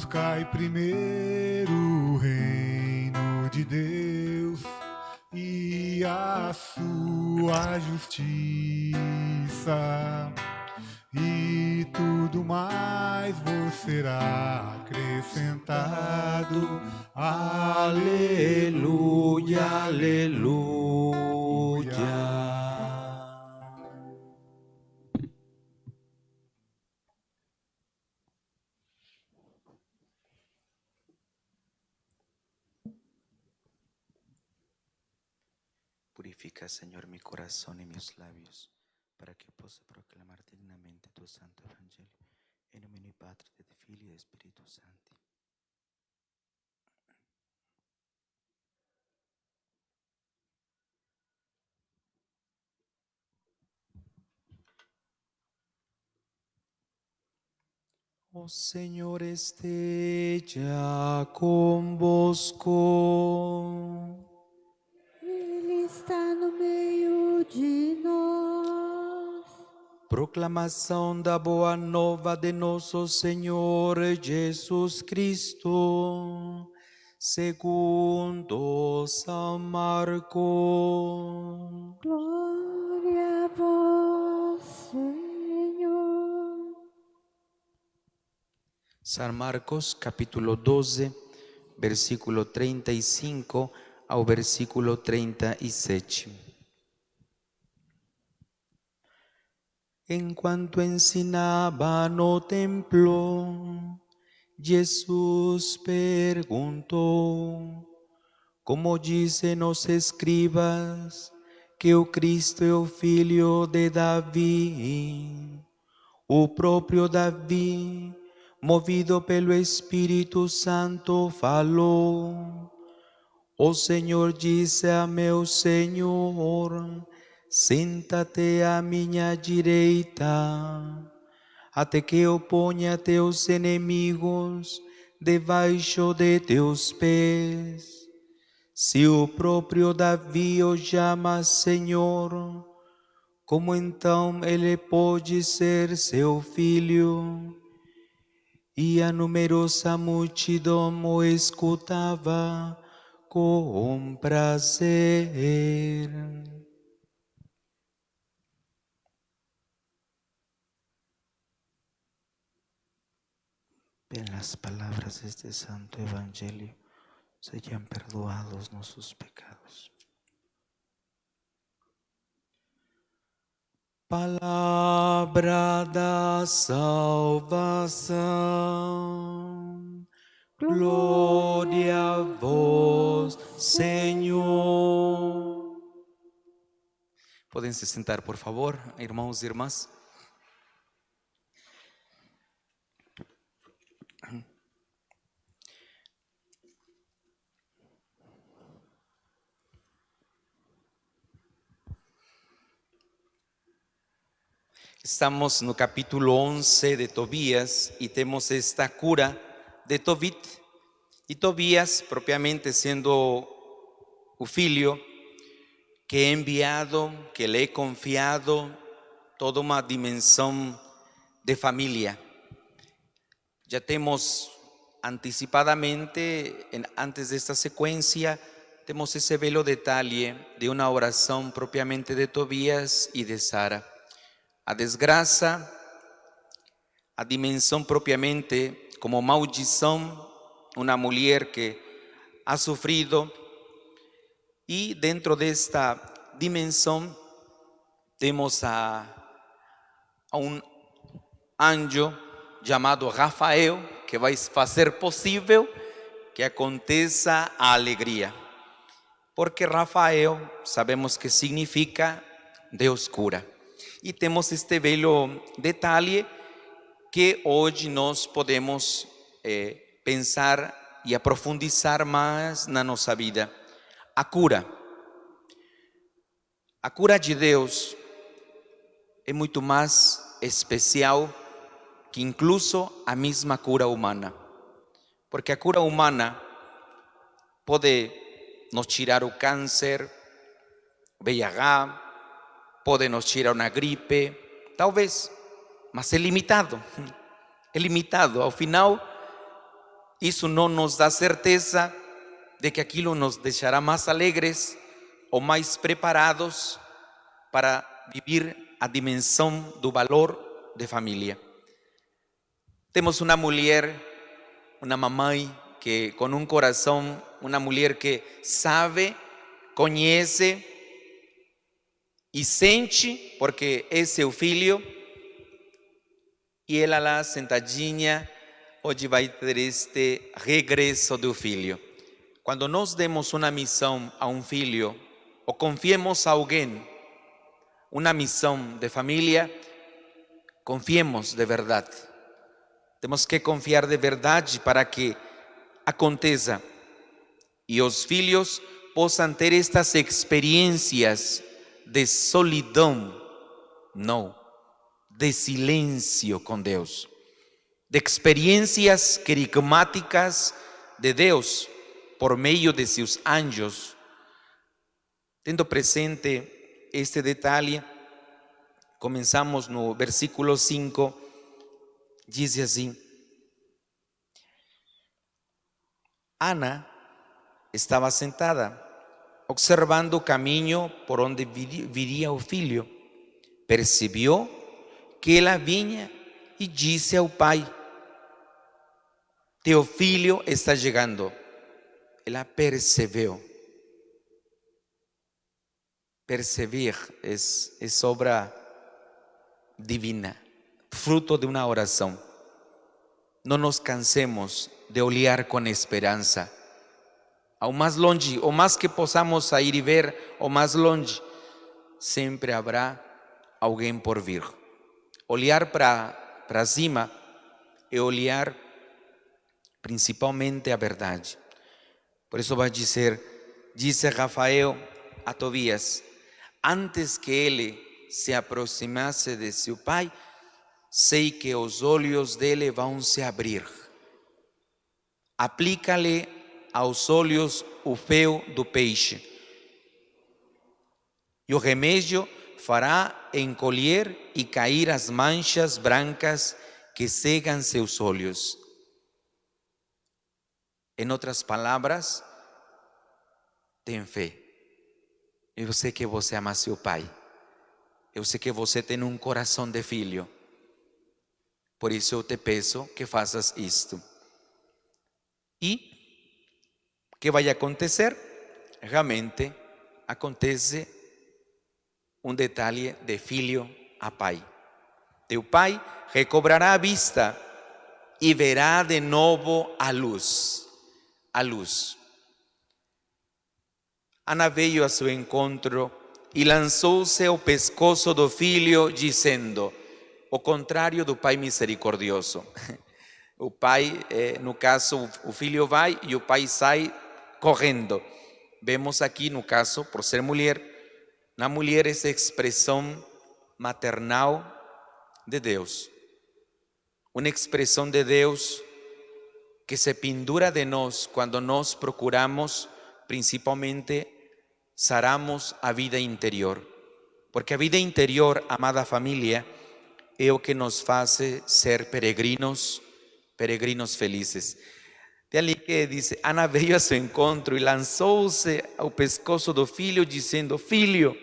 Buscai primeiro o reino de Deus e a sua justiça, e tudo mais vos será acrescentado. Aleluia, aleluia. Purifica, Señor, mi corazón y mis labios, para que pueda proclamar dignamente tu santo evangelio. En nombre de Padre, de Filho y de Espíritu Santo. O Señor esté ya convosco. Ele está no meio de nós. Proclamação da boa nova de nosso Senhor Jesus Cristo, segundo São Marcos. Glória a vós, Senhor. San Marcos capítulo 12, versículo 35 ao versículo 37. Enquanto ensinava no templo, Jesus perguntou: Como dizem os escribas que o Cristo é o filho de Davi? O próprio Davi, movido pelo Espírito Santo, falou: O Senhor disse a meu Senhor: Senta-te à minha direita, até que eu ponha teus inimigos debaixo de teus pés. Se o próprio Davi o chama Senhor, como então ele pode ser seu filho? E a numerosa multidão o escutava com prazer. En las palabras de este santo evangelio sean perdoados nuestros pecados. Palabra da salvação. Glória a vós, Senhor. Podem se sentar, por favor, irmãos e irmãs. Estamos no capítulo 11 de Tobías y tenemos esta cura de Tobit. Y Tobías, propiamente siendo un filho que he enviado, que le he confiado toda una dimensión de familia. Ya tenemos anticipadamente, en- antes de esta secuencia, tenemos ese velo detalle de una oración propiamente de Tobías y de Sara. A desgraça, a dimensão propriamente como maldição, uma mulher que ha sofrido, e dentro desta dimensão temos a, a um anjo chamado Rafael, que vai fazer possível que aconteça a alegria. Porque Rafael sabemos que significa Deus cura. E temos este belo detalhe que hoje nós podemos eh, pensar e aprofundizar mais na nossa vida. A cura. A cura de Deus é muito mais especial que incluso a mesma cura humana. Porque a cura humana pode nos tirar o câncer, o VIH, pode nos tirar uma gripe, talvez, mas é limitado. É limitado. Ao final, Isso não nos dá certeza de que aquilo nos deixará mais alegres ou mais preparados para vivir a dimensão do valor de família. Temos uma mulher, uma mamãe que com um coração, uma mulher que sabe, conhece e sente, porque é seu filho, e ela lá sentadinha, hoje vai ter este regresso do filho. Quando nós demos uma missão a um filho, ou confiemos a alguém uma missão de família, confiemos de verdade. Temos que confiar de verdade para que aconteça e os filhos possam ter estas experiências de solidão, não, de silêncio com Deus, de experiências querigmáticas de Deus por meio de seus anjos. Tendo presente este detalhe, comenzamos no versículo 5, dice así, Ana estaba sentada, observando o caminho por onde viri- viria o filho. Percebeu que ela vinha e disse ao pai: Teu filho está chegando. Ela percebeu. Percebir es, es obra divina, fruto de una oración. No nos cansemos de olhar com esperança. Ao mais longe, o mais que possamos sair e ver, o mais longe, sempre haverá alguém por vir. Olhar para cima é olhar principalmente a verdade. Por isso vai dizer, disse Rafael a Tobias, antes que ele se aproximasse de seu pai, sei que os olhos dele vão se abrir. Aplica-lhe aos olhos o fel do peixe. E o remédio fará encolher e cair as manchas brancas que cegam seus olhos. Em outras palavras, tem fé. Eu sei que você ama seu pai. Eu sei que você tem um coração de filho. Por isso eu te peço que faças isto. E o que vai acontecer? Realmente acontece um detalhe de filho a pai. Teu pai recobrará a vista e verá de novo a luz. A luz. Ana veio a seu encontro e lançou-se ao pescoço do filho, dizendo: o contrário do pai misericordioso. O pai, eh, no caso, o filho vai e o pai sai correndo. Vemos aqui, no caso, por ser mulher, na mulher essa expressão maternal de Deus. Uma expressão de Deus que se pendura de nós quando nós procuramos, principalmente, saramos a vida interior. Porque a vida interior, amada família, é o que nos faz ser peregrinos, peregrinos felizes. De ali que diz, Ana veio a seu encontro e lançou-se ao pescoço do filho, dizendo: Filho,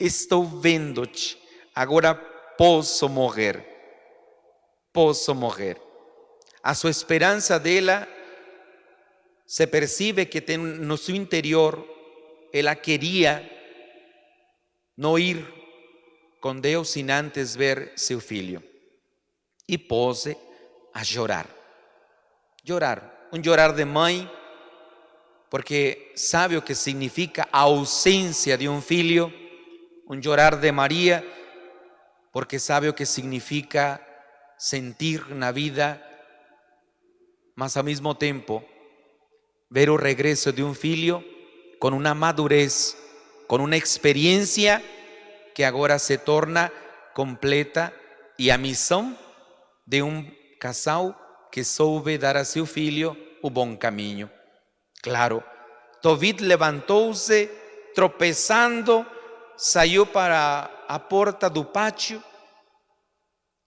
estou vendo-te, agora posso morrer. Posso morrer. A sua esperança dela se percebe que tem no seu interior, ela queria não ir com Deus sem antes ver seu filho. E pôs a chorar. Chorar. Um chorar de mãe, porque sabe o que significa a ausência de um filho. Um chorar de Maria, porque sabe o que significa sentir na vida, mas ao mesmo tempo ver o regresso de um filho com uma madurez, com uma experiência que agora se torna completa e a missão de um casal que soube dar a seu filho o bom caminho. Claro, Tobit levantou-se, tropeçando, saiu para a porta do pátio.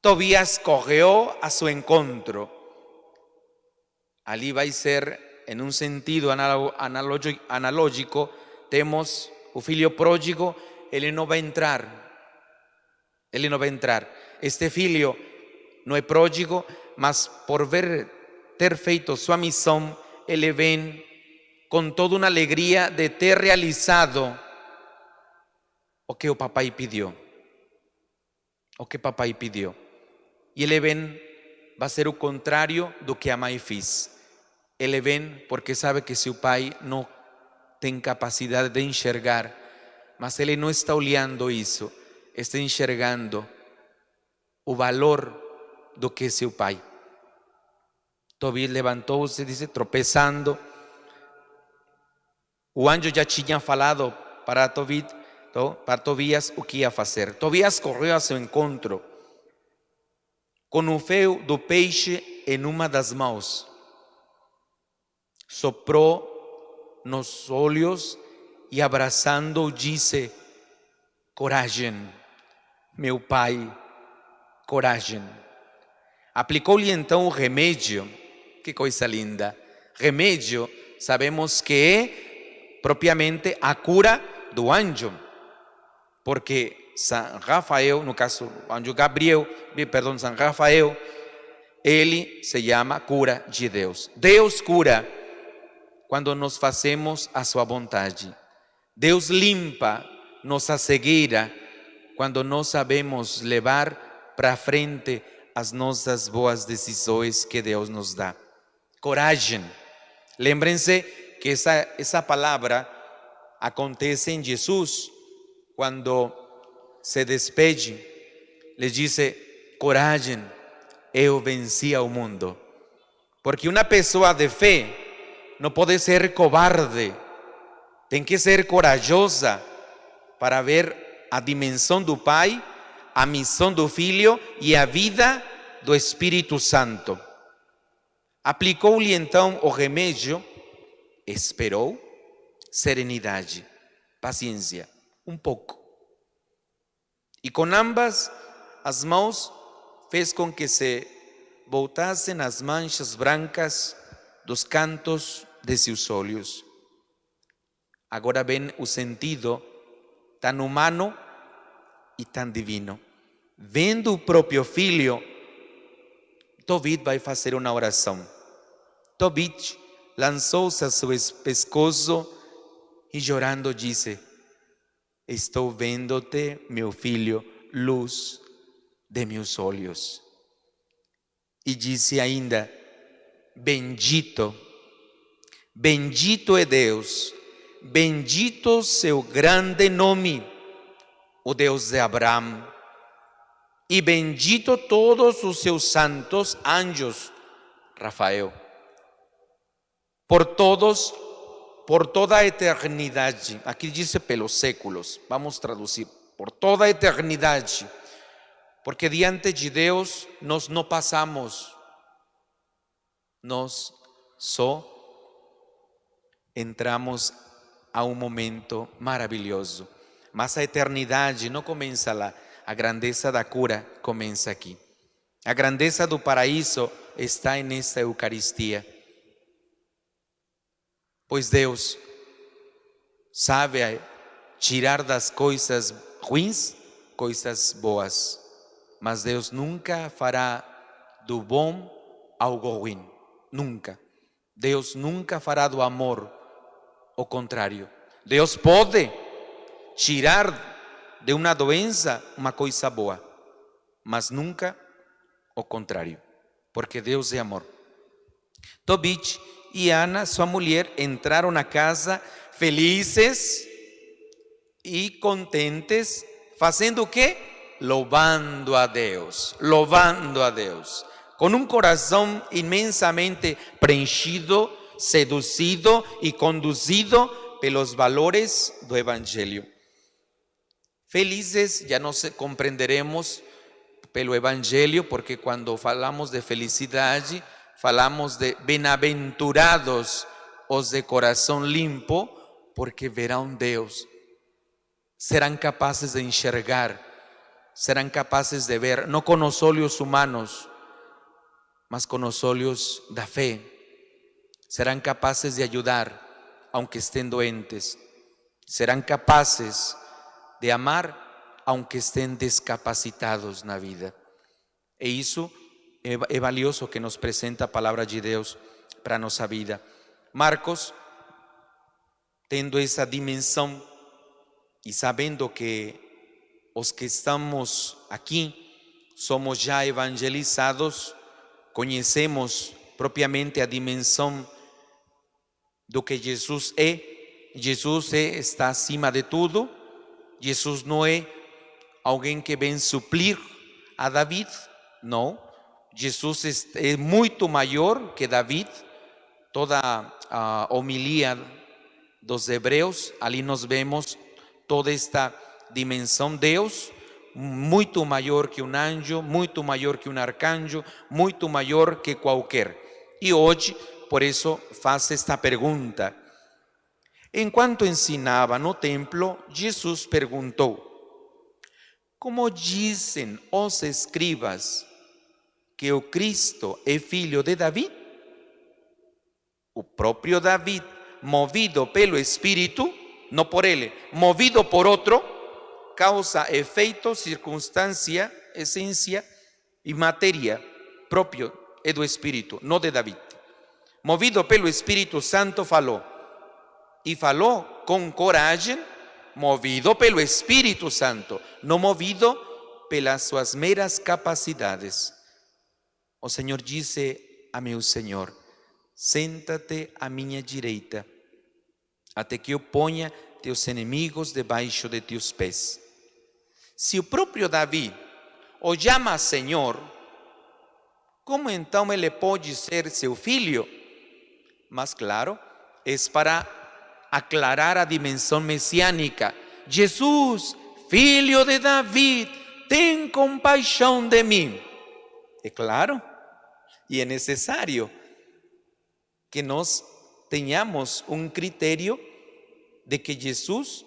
Tobias correu a seu encontro. Ali ser, em um sentido analógico, temos o filho pródigo, ele não vai entrar. Ele não vai entrar. Este filho não é pródigo, mas por ver ter feito sua missão, ele vem com toda uma alegria de ter realizado o que o papai pediu. O que papai pediu. E ele vem, vai ser o contrário do que a mãe fez. Ele vem porque sabe que seu pai não tem capacidade de enxergar, mas ele não está olhando isso, está enxergando o valor do que seu pai. Tobias levantou-se, disse, tropeçando. O anjo já tinha falado para Tobit, to- para Tobias o que ia fazer. Tobias correu a seu encontro com o fio do peixe em uma das mãos. Soprou nos olhos e abraçando disse: Coragem, meu pai, coragem. Aplicou-lhe então o remédio, que coisa linda. Remédio, sabemos que é propriamente a cura do anjo, porque São Rafael, no caso, o anjo Gabriel, perdão, São Rafael, ele se chama cura de Deus. Deus cura quando nós fazemos a sua vontade. Deus limpa nossa cegueira quando nós sabemos levar para frente as nossas boas decisões que Deus nos dá. Coragem. Lembrem-se que essa, essa palavra acontece em Jesus quando se despede, lhe disse: coragem, eu venci ao mundo. Porque uma pessoa de fé não pode ser cobarde, tem que ser corajosa para ver a dimensão do Pai, a missão do Filho e a vida do Espírito Santo. Aplicou-lhe então o remédio, esperou, serenidade, paciência, um pouco. E com ambas as mãos fez com que se voltassem as manchas brancas dos cantos de seus olhos. Agora vem o sentido tão humano e tão divino. Vendo o próprio filho, Tobit vai fazer uma oração. Tobit lançou-se a seu pescoço e chorando disse: Estou vendo-te, meu filho, luz de meus olhos. E disse ainda: Bendito, bendito é Deus, bendito seu grande nome, o Deus de Abraão, e bendito todos os seus santos anjos, Rafael, por todos, por toda a eternidade. Aqui diz pelos séculos, vamos traduzir, por toda a eternidade, porque diante de Deus nós não passamos, nós só entramos a um momento maravilhoso. Mas a eternidade não começa lá, a grandeza da cura começa aqui. A grandeza do paraíso está nesta Eucaristia. Pois Deus sabe tirar das coisas ruins coisas boas, mas Deus nunca fará do bom algo ruim. Nunca. Deus nunca fará do amor o contrário. Deus pode tirar de uma doença uma coisa boa, mas nunca o contrário, porque Deus é amor. Tobit e Ana, sua mulher, entraram na casa felizes e contentes, fazendo o quê? Louvando a Deus, louvando a Deus, com um coração imensamente preenchido, seduzido e conduzido pelos valores do Evangelho. Felizes, já nos compreenderemos pelo Evangelho, porque quando falamos de felicidade, falamos de bem-aventurados os de coração limpo, porque verão Deus. Serão capazes de enxergar, serão capazes de ver, não com os olhos humanos, mas com os olhos da fé, serán capaces de ayudar aunque estén doentes, serán capaces de amar aunque estén descapacitados na vida. E isso é, é valioso que nos presenta a palavra de para a nossa vida. Marcos, tendo essa dimensão e sabendo que os que estamos aqui somos já evangelizados, conhecemos propriamente a dimensão do que Jesus é. Jesus é, está acima de tudo. Jesus não é alguém que vem suplir a David, não. Jesus é, muito maior que David. Toda a homilia dos hebreus, ali nós vemos toda esta dimensão. Deus, muito maior que um anjo, muito maior que um arcanjo, muito maior que qualquer. E hoje por eso faz esta pergunta. Enquanto ensinava no templo, Jesus perguntou: Como dizem os escribas que o Cristo é filho de Davi? O próprio Davi, movido pelo Espírito, não por ele, movido por outro, causa, efeito, circunstância, essência e matéria próprio é do Espírito, não de Davi movido pelo Espírito Santo, falou. E falou com coragem, movido pelo Espírito Santo, não movido pelas suas meras capacidades. O Senhor disse a meu Senhor: Senta-te à minha direita, até que eu ponha teus inimigos debaixo de teus pés. Se o próprio Davi o chama Senhor, como então ele pode ser seu filho? Más claro, es para aclarar a dimensión mesiánica. Jesús, filho de David, ten compaixão de mí. Es claro, y es necesario que nos tenhamos un criterio de que Jesús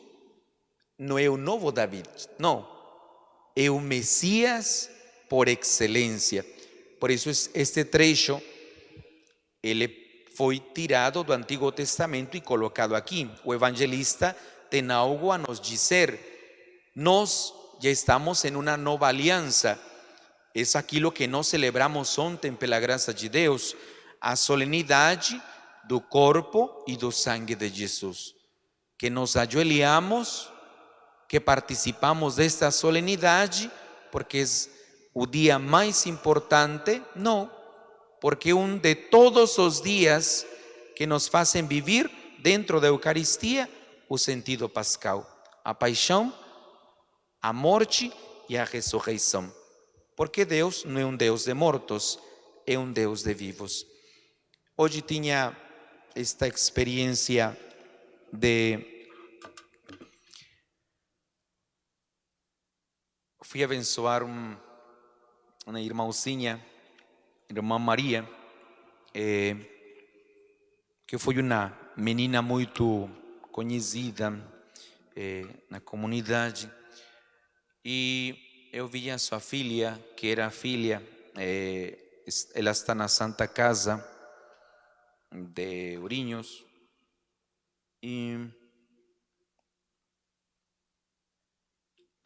no es un nuevo David, no, es un Mesías por excelencia. Por eso es este trecho, ele foi tirado do Antigo Testamento e colocado aqui. O evangelista tem a nos dizer. Nós já estamos em uma nova aliança. É aquilo que nós celebramos ontem, pela graça de Deus, a solenidade do corpo e do sangue de Jesus. Que nos ajoelhamos, que participamos desta solenidade, porque é o dia mais importante, não, porque un de todos los días que nos hacen vivir dentro de Eucaristía o sentido pascal, a paixão, a morte e a ressurreição. Porque Deus não é um Deus de mortos, é um Deus de vivos. Hoje tinha esta experiência de fui abençoar um, uma irmãozinha irmã Maria, é, que foi uma menina muito conhecida é, na comunidade, e eu via sua filha, que era filha, é, ela está na Santa Casa de Ourinhos, e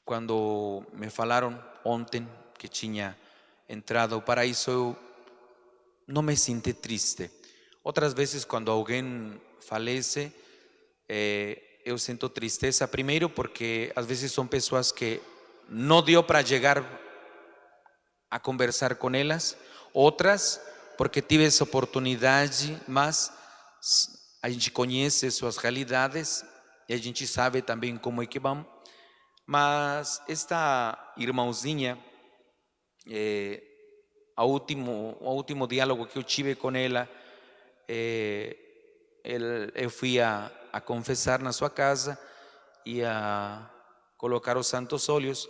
quando me falaram ontem que tinha entrado ao paraíso, eu não me sinto triste. Outras vezes, quando alguém falece, eh, eu sinto tristeza. Primeiro, porque às vezes são pessoas que não deu para chegar a conversar com elas. Outras, porque tive essa oportunidade, mas a gente conhece suas realidades e a gente sabe também como é que vão. Mas esta irmãozinha, eh, ao último, ao último diálogo que eu tive com ela, eh, ele, eu fui a, a confessar na sua casa e a colocar os santos óleos.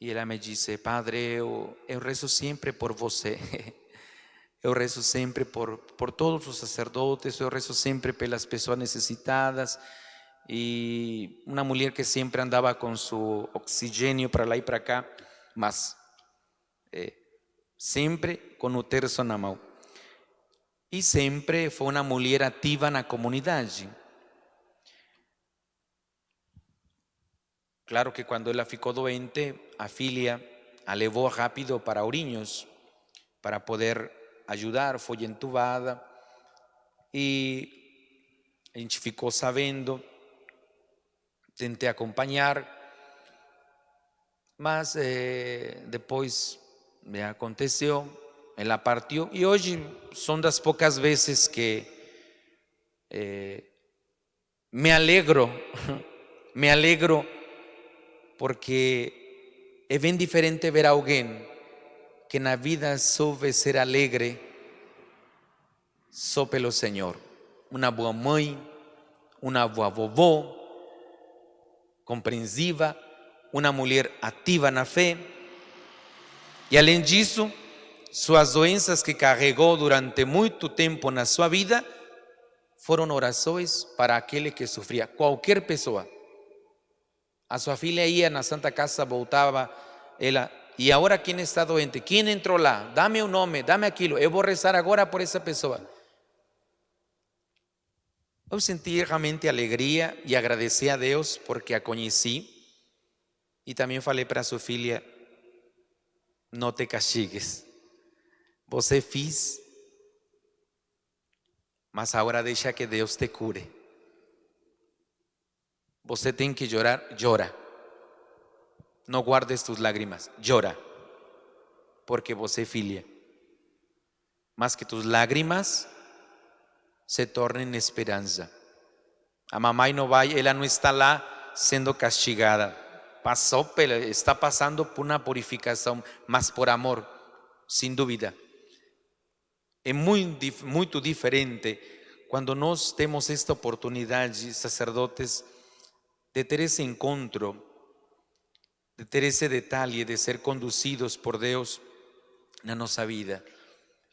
E ela me disse, Padre, eu, eu rezo sempre por você. Eu rezo sempre por, por todos os sacerdotes, eu rezo sempre pelas pessoas necessitadas. E uma mulher que sempre andava com seu oxigênio para lá e para cá, mas eh, sempre com o terço na mão. e sempre foi uma mulher ativa na comunidade. Claro que quando ela ficou doente, a filha a levou rápido para Ourinhos para poder ajudar, foi entubada e a gente ficou sabendo, tentei acompanhar, mas eh, depois me aconteceu, ela partiu e hoje são das poucas vezes que eh, me alegro, me alegro porque é bem diferente ver alguém que na vida soube ser alegre só pelo Senhor. Uma boa mãe, uma boa vovó, compreensiva, uma mulher ativa na fé. E além disso, suas doenças que carregou durante muito tempo na sua vida foram orações para aquele que sofria, qualquer pessoa. A sua filha ia na Santa Casa, voltava, ela, e agora quem está doente? Quem entrou lá? Dame o um nome, dame aquilo, eu vou rezar agora por essa pessoa. Eu senti realmente alegria e agradeci a Deus porque a conheci. E também falei para sua filha: não te castigues. Você fez, mas agora deixa que Deus te cure. Você tem que llorar, llora. Não guardes tus lágrimas, llora. Porque você filha. Mas que tus lágrimas se tornem esperança. A mamãe não vai, ela não está lá sendo castigada. Passou, está passando por uma purificação, mas por amor, sem dúvida. É muito diferente quando nós temos esta oportunidade, sacerdotes, de ter esse encontro, de ter esse detalhe de ser conduzidos por Deus na nossa vida.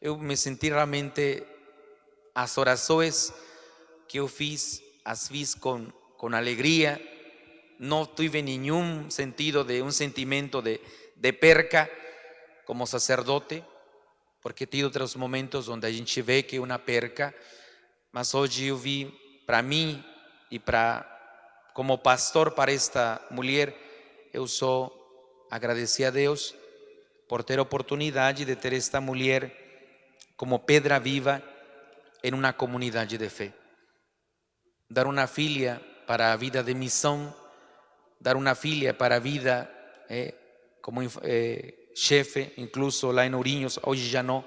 Eu me senti realmente, as orações que eu fiz, as fiz com, com alegria, não tive nenhum sentido de um sentimento de, de perca como sacerdote, porque tive outros momentos onde a gente vê que é uma perca, mas hoje eu vi para mim e para como pastor para esta mulher, eu sou agradeci a Deus por ter a oportunidade de ter esta mulher como pedra viva em uma comunidade de fé. Dar uma filha para a vida de missão, dar uma filha para vida eh, como eh, chefe, incluso lá em Ourinhos, hoje já não,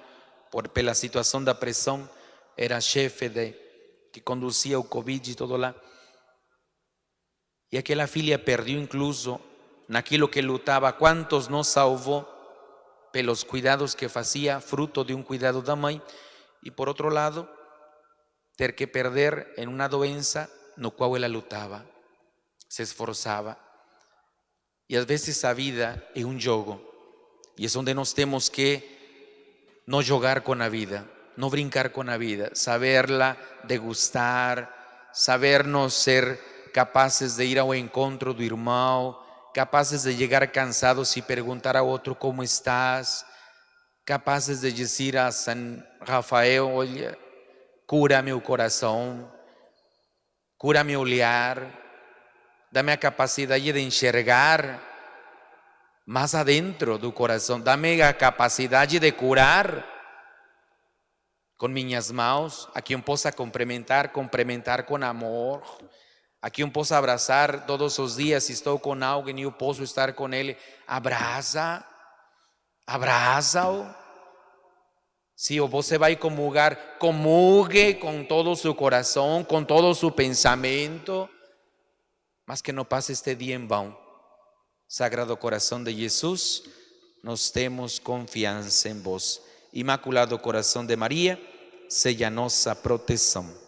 por pela situação da pressão, era chefe de que conduzia o Covid e tudo lá. E aquela filha perdeu incluso naquilo que lutava, quantos não salvou pelos cuidados que fazia, fruto de um cuidado da mãe, e por outro lado, ter que perder em uma doença no qual ela lutava, se esforçava. E às vezes a vida é um jogo, e é onde nós temos que não jogar com a vida, não brincar com a vida, saberla degustar, sabernos ser capazes de ir ao encontro do irmão, capazes de chegar cansados e perguntar a outro como estás, capazes de dizer a San Rafael, olha, cura meu coração, cura meu olhar, dá-me a capacidade de enxergar mais adentro do coração, dá-me a capacidade de curar com minhas mãos, a quem possa complementar, complementar com amor, a quem posso abraçar todos os dias, se estou com alguém e eu posso estar com ele, abraça, abraça-o. Se você vai comungar, comungue com todo o seu coração, com todo o seu pensamento, mas que não passe este dia em vão. Sagrado coração de Jesus, nós temos confiança em vós. Imaculado coração de Maria, seja nossa proteção.